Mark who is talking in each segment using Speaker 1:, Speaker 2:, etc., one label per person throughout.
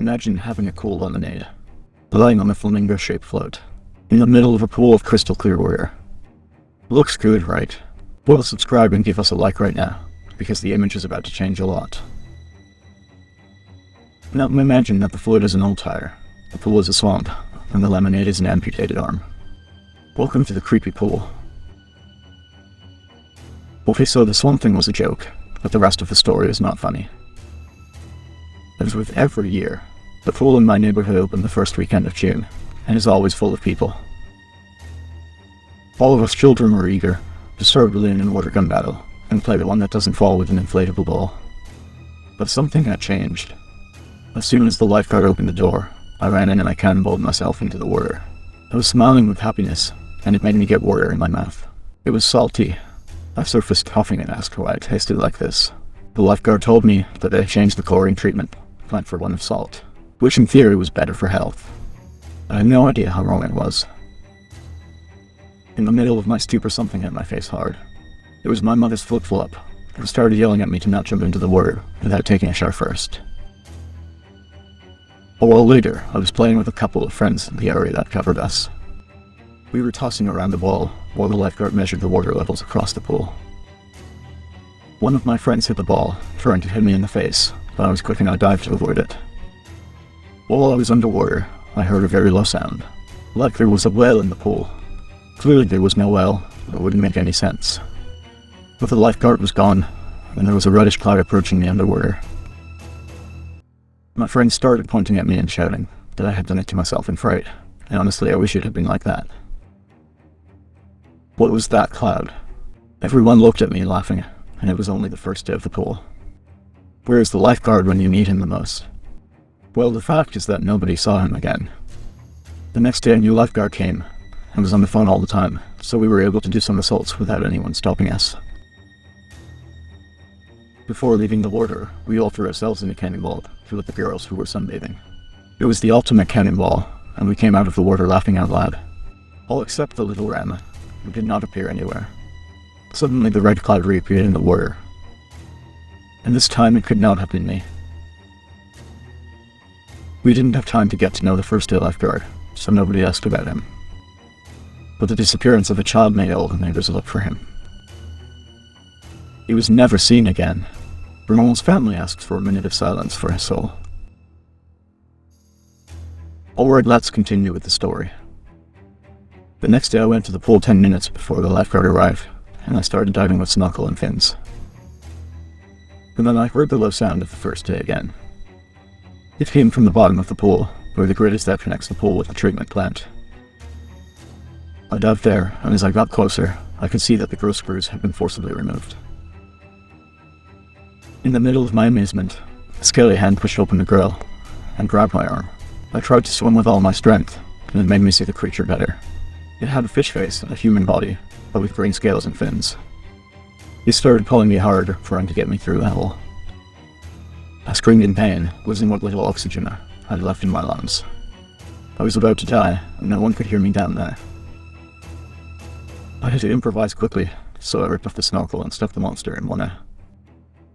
Speaker 1: Imagine having a cool lemonade, lying on a flamingo-shaped float, in the middle of a pool of crystal clear water. Looks good, right? Well, subscribe and give us a like right now, because the image is about to change a lot. Now imagine that the float is an old tire, the pool is a swamp, and the lemonade is an amputated arm. Welcome to the creepy pool. Okay, so the swamp thing was a joke, but the rest of the story is not funny. As with every year, the pool in my neighborhood opened the first weekend of June, and is always full of people. All of us children were eager to start balloon and water gun battle, and play the one that doesn't fall with an inflatable ball. But something had changed. As soon as the lifeguard opened the door, I ran in and I cannonballed myself into the water. I was smiling with happiness, and it made me get water in my mouth. It was salty. I surfaced coughing and asked why it tasted like this. The lifeguard told me that they changed the chlorine treatment plant for one of salt, which in theory was better for health. I had no idea how wrong it was. In the middle of my stupor something hit my face hard. It was my mother's flip-flop, who started yelling at me to not jump into the water without taking a shower first. A while later, I was playing with a couple of friends in the area that covered us. We were tossing around the ball while the lifeguard measured the water levels across the pool. One of my friends hit the ball, trying to hit me in the face, but I was quick and I dived to avoid it. While I was underwater, I heard a very low sound, like there was a well in the pool. Clearly there was no well, it wouldn't make any sense. But the lifeguard was gone, and there was a reddish cloud approaching me underwater. My friend started pointing at me and shouting that I had done it to myself in fright, and honestly I wish it had been like that. What was that cloud? Everyone looked at me laughing, and it was only the first day of the pool. Where is the lifeguard when you need him the most? Well, the fact is that nobody saw him again. The next day a new lifeguard came, and was on the phone all the time, so we were able to do some assaults without anyone stopping us. Before leaving the water, we all threw ourselves in a cannonball to with the girls who were sunbathing. It was the ultimate cannonball, and we came out of the water laughing out loud. All except the little ram, who did not appear anywhere. Suddenly the red cloud reappeared in the water, and this time it could not have been me. We didn't have time to get to know the first day lifeguard, so nobody asked about him. But the disappearance of a child made all the neighbors look for him. He was never seen again. Bernard's family asks for a minute of silence for his soul. Alright, let's continue with the story. The next day I went to the pool 10 minutes before the lifeguard arrived, and I started diving with snorkel and fins and then I heard the low sound of the first day again. It came from the bottom of the pool, where the grid is that connects the pool with the treatment plant. I dove there, and as I got closer, I could see that the growth screws had been forcibly removed. In the middle of my amazement, a scaly hand pushed open the grill and grabbed my arm. I tried to swim with all my strength, and it made me see the creature better. It had a fish face and a human body, but with green scales and fins. He started pulling me hard, trying to get me through hole. I screamed in pain, losing what little oxygen I had left in my lungs. I was about to die, and no one could hear me down there. I had to improvise quickly, so I ripped off the snorkel and stuck the monster in one eye.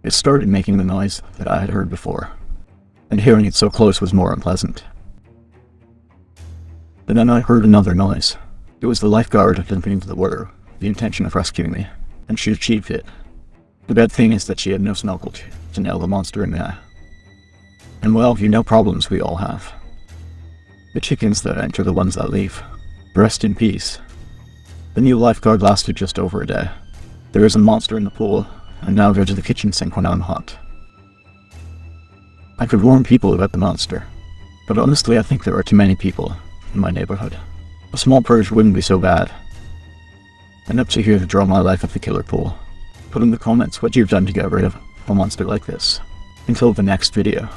Speaker 1: It started making the noise that I had heard before, and hearing it so close was more unpleasant. Then I heard another noise. It was the lifeguard jumping into the water, the intention of rescuing me and she achieved it. The bad thing is that she had no snorkel to, to nail the monster in the eye. And well, you know problems we all have. The chickens that enter the ones that leave. Rest in peace. The new lifeguard lasted just over a day. There is a monster in the pool, and now go to the kitchen sink when I'm hot. I could warn people about the monster, but honestly I think there are too many people in my neighborhood. A small purge wouldn't be so bad, and up to here to draw my life at the killer pool. Put in the comments what you've done to get rid of a monster like this. Until the next video.